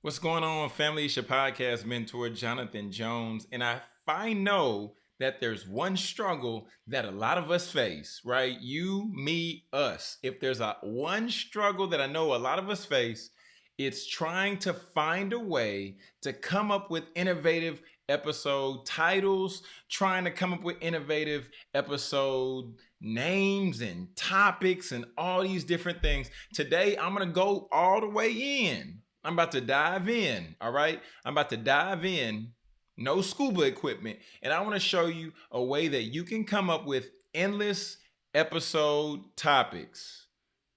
What's going on, family? It's your podcast mentor, Jonathan Jones. And I, I know that there's one struggle that a lot of us face, right? You, me, us. If there's a one struggle that I know a lot of us face, it's trying to find a way to come up with innovative episode titles, trying to come up with innovative episode names and topics and all these different things. Today, I'm going to go all the way in. I'm about to dive in. All right. I'm about to dive in. No scuba equipment. And I want to show you a way that you can come up with endless episode topics.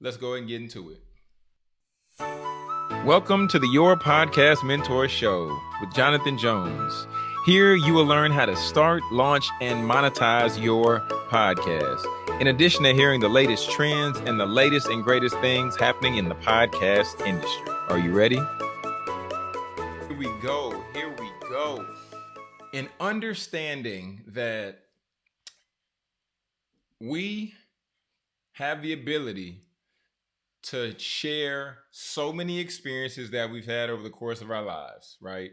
Let's go and get into it. Welcome to the Your Podcast Mentor Show with Jonathan Jones. Here you will learn how to start, launch, and monetize your podcast. In addition to hearing the latest trends and the latest and greatest things happening in the podcast industry. Are you ready? Here we go. Here we go. In understanding that we have the ability to share so many experiences that we've had over the course of our lives, right?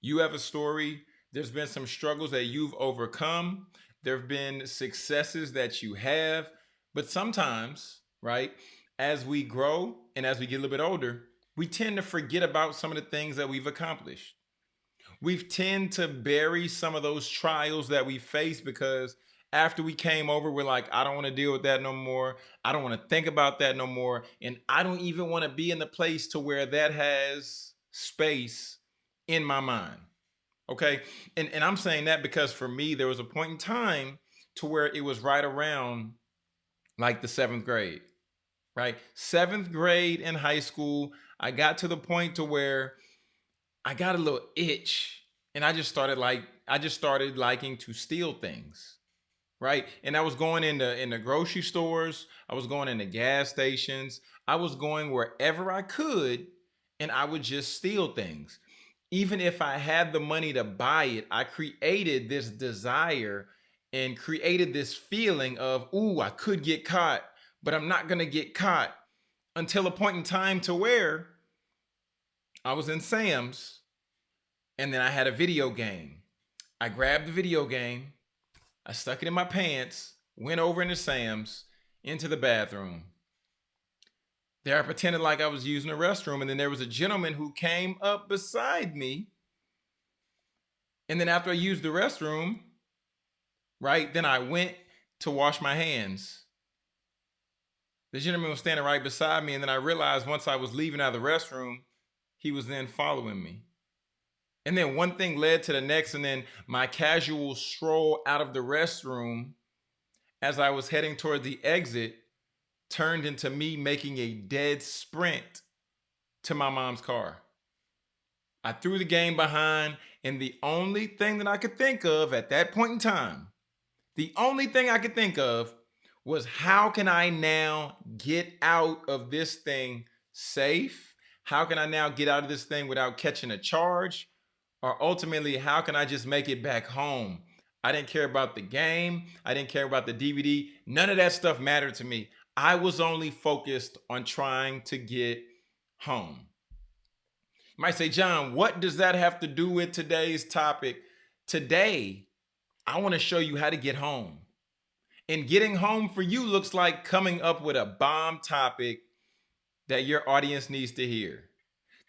You have a story, there's been some struggles that you've overcome, there have been successes that you have, but sometimes, right, as we grow and as we get a little bit older, we tend to forget about some of the things that we've accomplished. We tend to bury some of those trials that we face because after we came over, we're like, I don't want to deal with that no more. I don't want to think about that no more. And I don't even want to be in the place to where that has space in my mind. Okay. And, and I'm saying that because for me, there was a point in time to where it was right around like the seventh grade, right? Seventh grade in high school, I got to the point to where I got a little itch and I just started like, I just started liking to steal things right? And I was going into in the grocery stores, I was going into gas stations, I was going wherever I could, and I would just steal things. Even if I had the money to buy it, I created this desire and created this feeling of, ooh, I could get caught, but I'm not gonna get caught until a point in time to where I was in Sam's and then I had a video game. I grabbed the video game I stuck it in my pants, went over into Sam's, into the bathroom. There I pretended like I was using the restroom, and then there was a gentleman who came up beside me. And then after I used the restroom, right, then I went to wash my hands. The gentleman was standing right beside me, and then I realized once I was leaving out of the restroom, he was then following me. And then one thing led to the next. And then my casual stroll out of the restroom as I was heading toward the exit turned into me making a dead sprint to my mom's car. I threw the game behind, and the only thing that I could think of at that point in time, the only thing I could think of was how can I now get out of this thing safe? How can I now get out of this thing without catching a charge? or ultimately how can I just make it back home? I didn't care about the game. I didn't care about the DVD. None of that stuff mattered to me. I was only focused on trying to get home. You might say, John, what does that have to do with today's topic? Today, I want to show you how to get home. And getting home for you looks like coming up with a bomb topic that your audience needs to hear.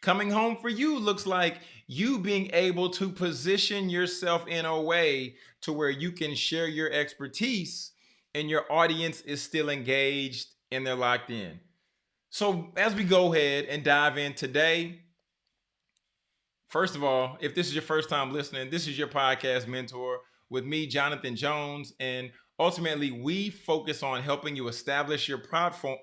Coming home for you looks like you being able to position yourself in a way to where you can share your expertise and your audience is still engaged and they're locked in. So as we go ahead and dive in today, first of all, if this is your first time listening, this is your podcast mentor with me, Jonathan Jones. And ultimately, we focus on helping you establish your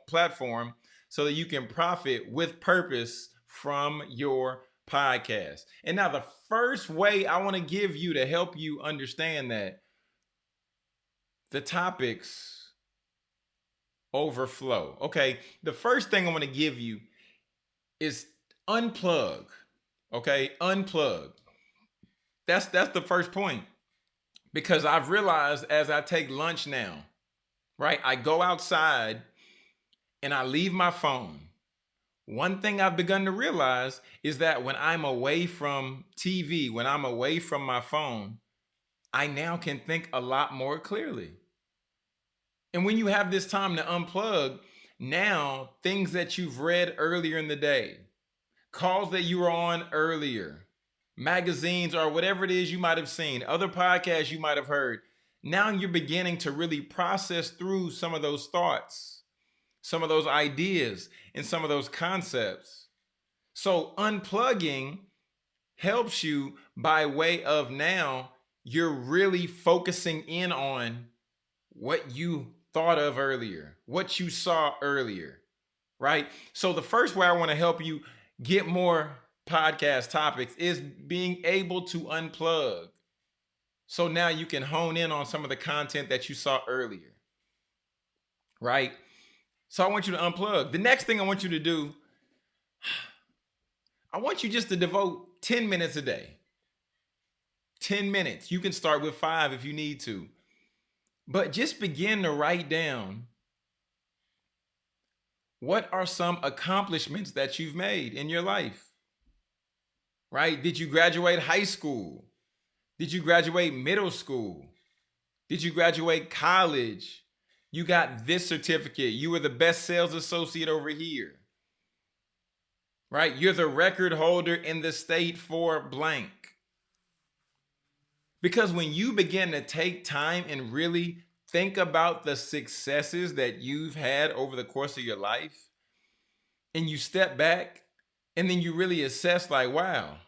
platform so that you can profit with purpose from your podcast. And now the first way I want to give you to help you understand that the topics overflow. Okay, the first thing I want to give you is unplug. Okay, unplug. That's that's the first point. Because I've realized as I take lunch now, right? I go outside and I leave my phone one thing I've begun to realize is that when I'm away from TV, when I'm away from my phone, I now can think a lot more clearly. And when you have this time to unplug, now things that you've read earlier in the day, calls that you were on earlier, magazines or whatever it is you might have seen, other podcasts you might have heard, now you're beginning to really process through some of those thoughts, some of those ideas, and some of those concepts. So unplugging helps you by way of now you're really focusing in on what you thought of earlier, what you saw earlier, right? So the first way I want to help you get more podcast topics is being able to unplug. So now you can hone in on some of the content that you saw earlier. Right? So I want you to unplug. The next thing I want you to do, I want you just to devote 10 minutes a day. 10 minutes. You can start with five if you need to. But just begin to write down what are some accomplishments that you've made in your life? Right? Did you graduate high school? Did you graduate middle school? Did you graduate college? You got this certificate. You were the best sales associate over here. Right? You're the record holder in the state for blank. Because when you begin to take time and really think about the successes that you've had over the course of your life, and you step back and then you really assess, like, wow,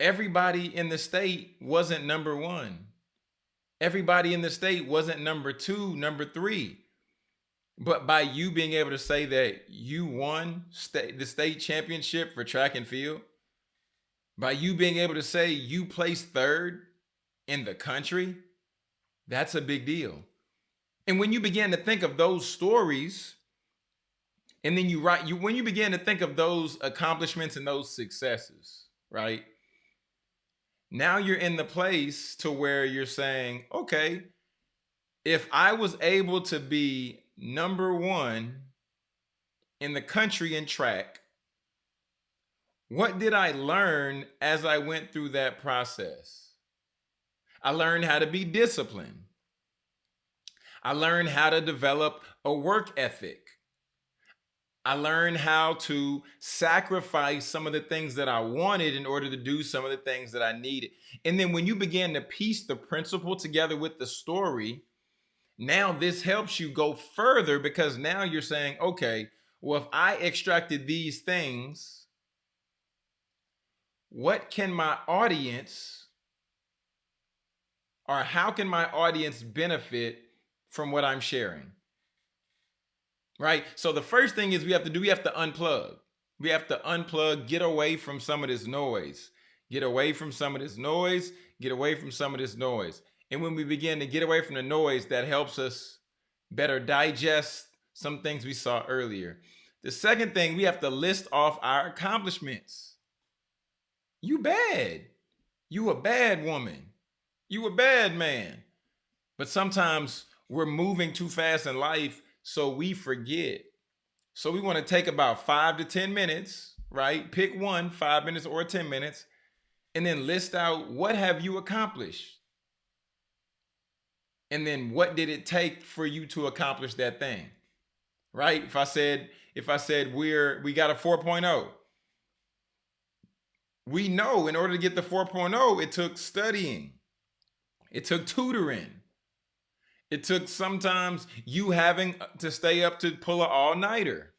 everybody in the state wasn't number one. Everybody in the state wasn't number two, number three. But by you being able to say that you won state, the state championship for track and field, by you being able to say you placed third in the country, that's a big deal. And when you begin to think of those stories, and then you write you when you begin to think of those accomplishments and those successes, right? Now you're in the place to where you're saying, okay, if I was able to be number one in the country in track, what did I learn as I went through that process? I learned how to be disciplined. I learned how to develop a work ethic. I learned how to sacrifice some of the things that I wanted in order to do some of the things that I needed. And then when you begin to piece the principle together with the story, now this helps you go further because now you're saying, okay, well, if I extracted these things, what can my audience or how can my audience benefit from what I'm sharing? Right? So the first thing is we have to do, we have to unplug. We have to unplug, get away from some of this noise. Get away from some of this noise, get away from some of this noise. And when we begin to get away from the noise, that helps us better digest some things we saw earlier. The second thing, we have to list off our accomplishments. You bad. You a bad woman. You a bad man. But sometimes we're moving too fast in life so we forget. So we want to take about five to 10 minutes, right? Pick one, five minutes or 10 minutes, and then list out what have you accomplished? And then what did it take for you to accomplish that thing? Right? If I said, if I said we're we got a 4.0, we know in order to get the 4.0, it took studying. It took tutoring. It took sometimes you having to stay up to pull an all-nighter.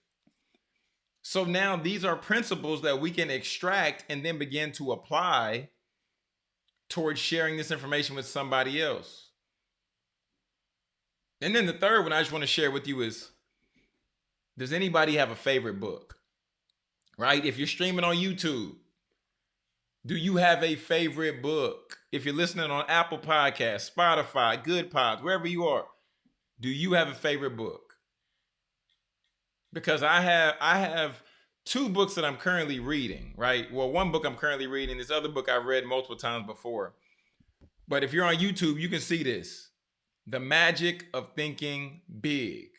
So now these are principles that we can extract and then begin to apply towards sharing this information with somebody else. And then the third one I just want to share with you is, does anybody have a favorite book? Right? If you're streaming on YouTube, do you have a favorite book? If you're listening on Apple Podcasts, Spotify, Goodpods, wherever you are, do you have a favorite book? Because I have I have two books that I'm currently reading, right? Well, one book I'm currently reading, this other book I've read multiple times before. But if you're on YouTube, you can see this. The Magic of Thinking Big.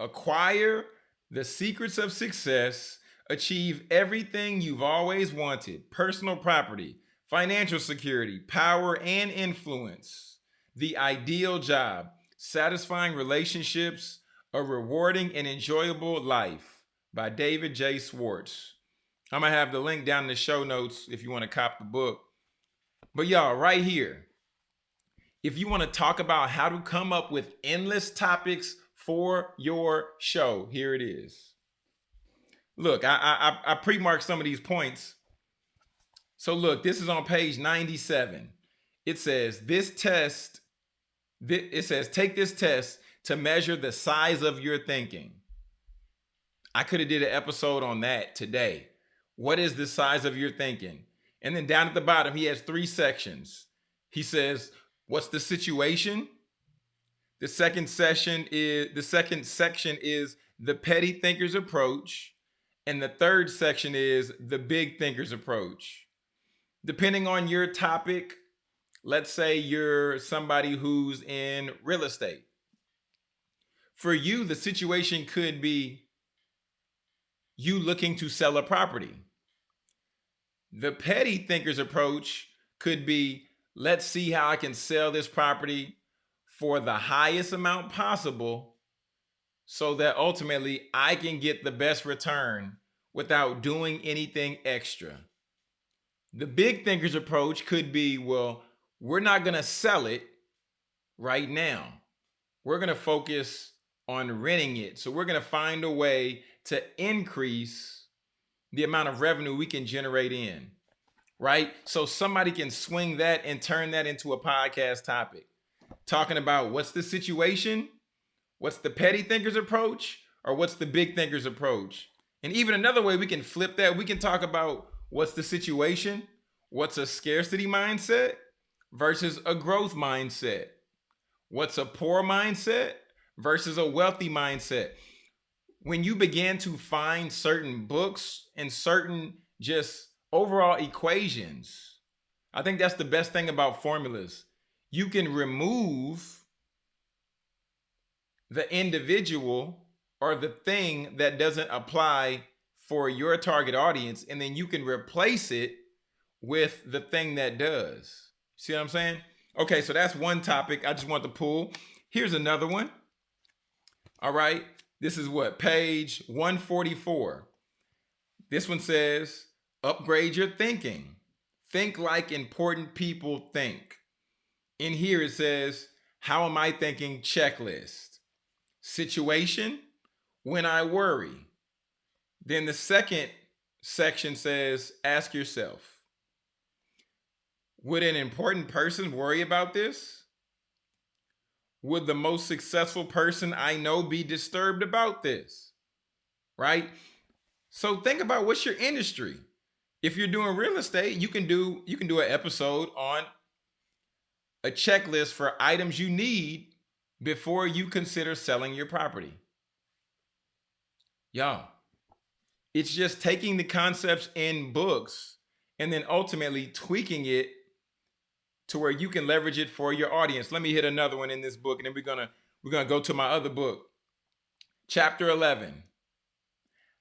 acquire the secrets of success, achieve everything you've always wanted personal property, financial security, power and influence, the ideal job, satisfying relationships, a rewarding and enjoyable life by David J. Schwartz. I'm to have the link down in the show notes if you want to cop the book. But y'all, right here, if you want to talk about how to come up with endless topics for your show, here it is. Look, I I, I pre-marked some of these points. So look, this is on page 97. It says this test, it says take this test to measure the size of your thinking. I could have did an episode on that today. What is the size of your thinking? And then down at the bottom, he has three sections. He says, what's the situation? The second session is the second section is the petty thinker's approach. And the third section is the big thinker's approach. Depending on your topic, let's say you're somebody who's in real estate. For you, the situation could be you looking to sell a property. The petty thinker's approach could be let's see how I can sell this property for the highest amount possible so that ultimately I can get the best return without doing anything extra. The big thinker's approach could be well, we're not going to sell it right now. We're going to focus on renting it. So we're going to find a way to increase the amount of revenue we can generate in, right? So somebody can swing that and turn that into a podcast topic, talking about what's the situation, what's the petty thinker's approach, or what's the big thinker's approach. And even another way we can flip that, we can talk about what's the situation, what's a scarcity mindset versus a growth mindset, what's a poor mindset versus a wealthy mindset when you begin to find certain books and certain just overall equations, I think that's the best thing about formulas. You can remove the individual or the thing that doesn't apply for your target audience, and then you can replace it with the thing that does. See what I'm saying? Okay, so that's one topic I just want to pull. Here's another one. All right. This is what? Page 144. This one says, upgrade your thinking. Think like important people think. In here it says, how am I thinking checklist? Situation, when I worry. Then the second section says, ask yourself, would an important person worry about this? would the most successful person I know be disturbed about this? Right? So think about what's your industry. If you're doing real estate, you can do you can do an episode on a checklist for items you need before you consider selling your property. Y'all, it's just taking the concepts in books and then ultimately tweaking it to where you can leverage it for your audience. Let me hit another one in this book, and then we're gonna we're gonna go to my other book, chapter 11.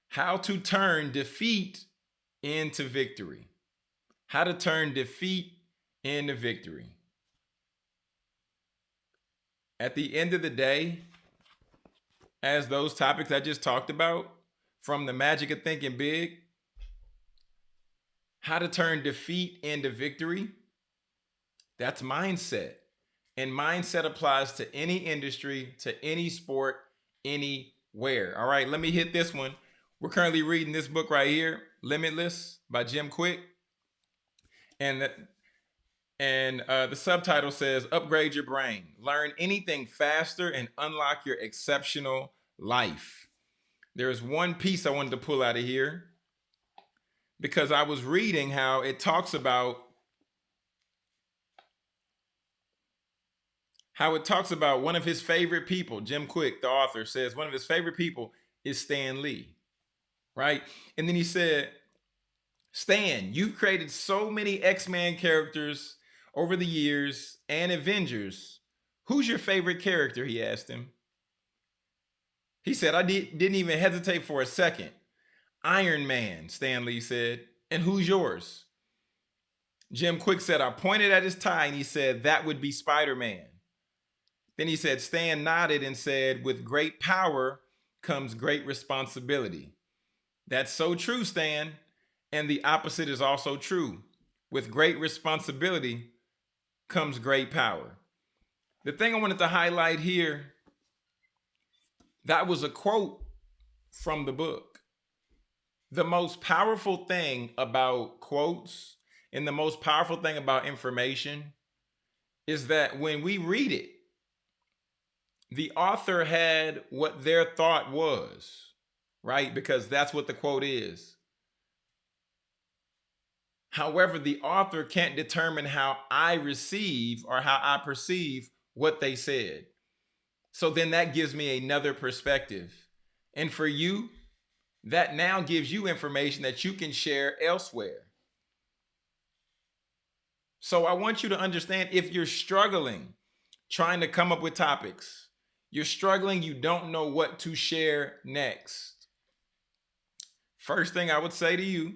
How to turn defeat into victory. How to turn defeat into victory. At the end of the day, as those topics I just talked about, from the magic of thinking big, how to turn defeat into victory, that's mindset. And mindset applies to any industry, to any sport, anywhere. All right, let me hit this one. We're currently reading this book right here, Limitless by Jim Kwik. And and uh, the subtitle says, Upgrade Your Brain. Learn anything faster and unlock your exceptional life. There's one piece I wanted to pull out of here because I was reading how it talks about how it talks about one of his favorite people, Jim Kwik the author, says one of his favorite people is Stan Lee, right? And then he said, Stan, you've created so many X-Men characters over the years and Avengers. Who's your favorite character? He asked him. He said, I did, didn't even hesitate for a second. Iron Man, Stan Lee said. And who's yours? Jim Kwik said, I pointed at his tie and he said, that would be Spider Man. Then he said, Stan nodded and said, with great power comes great responsibility. That's so true, Stan. And the opposite is also true. With great responsibility comes great power. The thing I wanted to highlight here, that was a quote from the book. The most powerful thing about quotes and the most powerful thing about information is that when we read it, the author had what their thought was, right? Because that's what the quote is. However, the author can't determine how I receive or how I perceive what they said. So then that gives me another perspective. And for you, that now gives you information that you can share elsewhere. So I want you to understand if you're struggling trying to come up with topics, you're struggling, you don't know what to share next. First thing I would say to you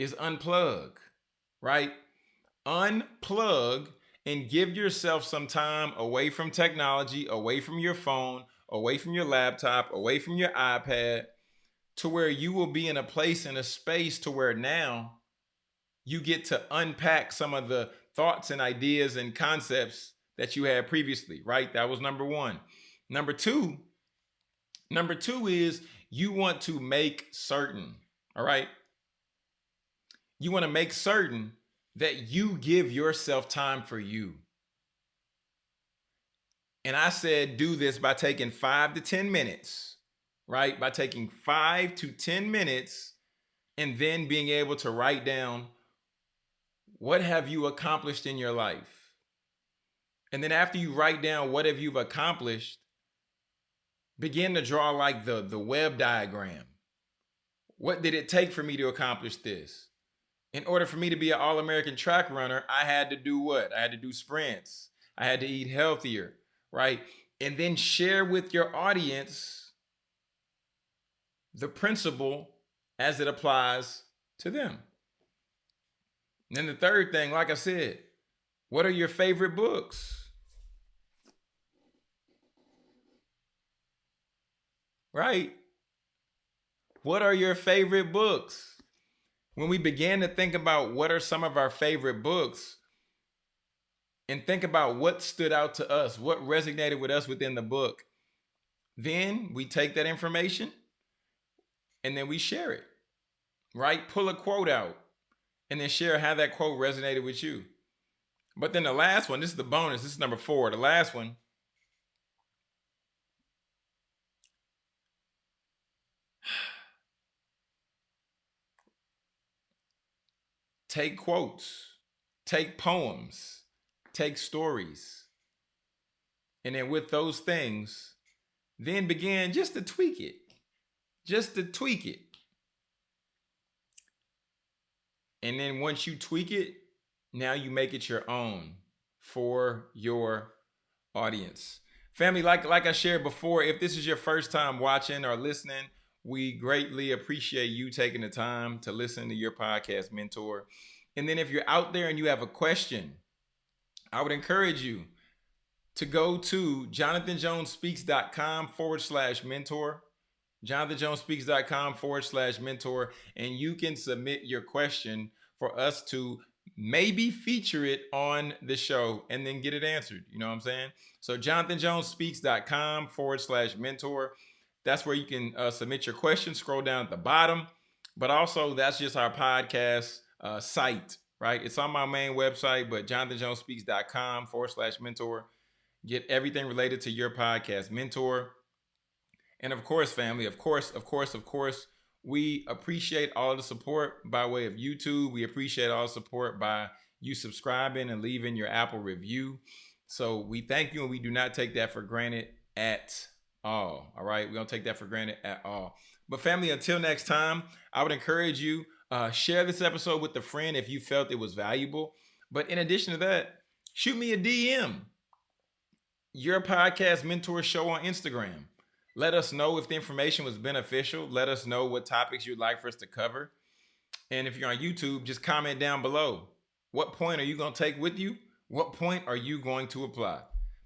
is unplug, right? Unplug and give yourself some time away from technology, away from your phone, away from your laptop, away from your iPad, to where you will be in a place in a space to where now you get to unpack some of the thoughts and ideas and concepts that you had previously, right? That was number one. Number two, number two is you want to make certain, all right? You want to make certain that you give yourself time for you. And I said, do this by taking five to 10 minutes, right? By taking five to 10 minutes and then being able to write down what have you accomplished in your life? And then after you write down what have you accomplished, begin to draw like the, the web diagram. What did it take for me to accomplish this? In order for me to be an All American track runner, I had to do what? I had to do sprints. I had to eat healthier, right? And then share with your audience the principle as it applies to them. And then the third thing, like I said, what are your favorite books? Right? What are your favorite books? When we began to think about what are some of our favorite books and think about what stood out to us, what resonated with us within the book, then we take that information and then we share it, right? Pull a quote out and then share how that quote resonated with you. But then the last one, this is the bonus, this is number four. The last one take quotes, take poems, take stories. And then with those things, then begin just to tweak it, just to tweak it. And then once you tweak it, now you make it your own for your audience. Family, like, like I shared before, if this is your first time watching or listening, we greatly appreciate you taking the time to listen to your podcast mentor. And then if you're out there and you have a question, I would encourage you to go to jonathanjonespeaks.com forward slash mentor, jonathanjonespeaks.com forward slash mentor, and you can submit your question for us to maybe feature it on the show and then get it answered. You know what I'm saying? So jonathanjonespeaks.com forward slash mentor. That's where you can uh, submit your questions. Scroll down at the bottom. But also, that's just our podcast uh, site, right? It's on my main website, but jonathanjonespeaks.com forward slash mentor. Get everything related to your podcast, mentor. And of course, family, of course, of course, of course, we appreciate all the support by way of YouTube. We appreciate all support by you subscribing and leaving your Apple review. So we thank you and we do not take that for granted at all. All right. We don't take that for granted at all. But family, until next time, I would encourage you uh, share this episode with a friend if you felt it was valuable. But in addition to that, shoot me a DM. Your podcast mentor show on Instagram. Let us know if the information was beneficial. Let us know what topics you'd like for us to cover. And if you're on YouTube, just comment down below. What point are you going to take with you? What point are you going to apply?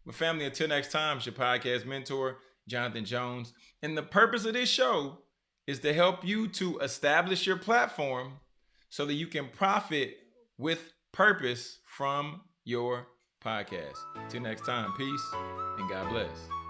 But family, until next time, it's your podcast mentor, Jonathan Jones. And the purpose of this show is to help you to establish your platform so that you can profit with purpose from your podcast. Till next time, peace and God bless.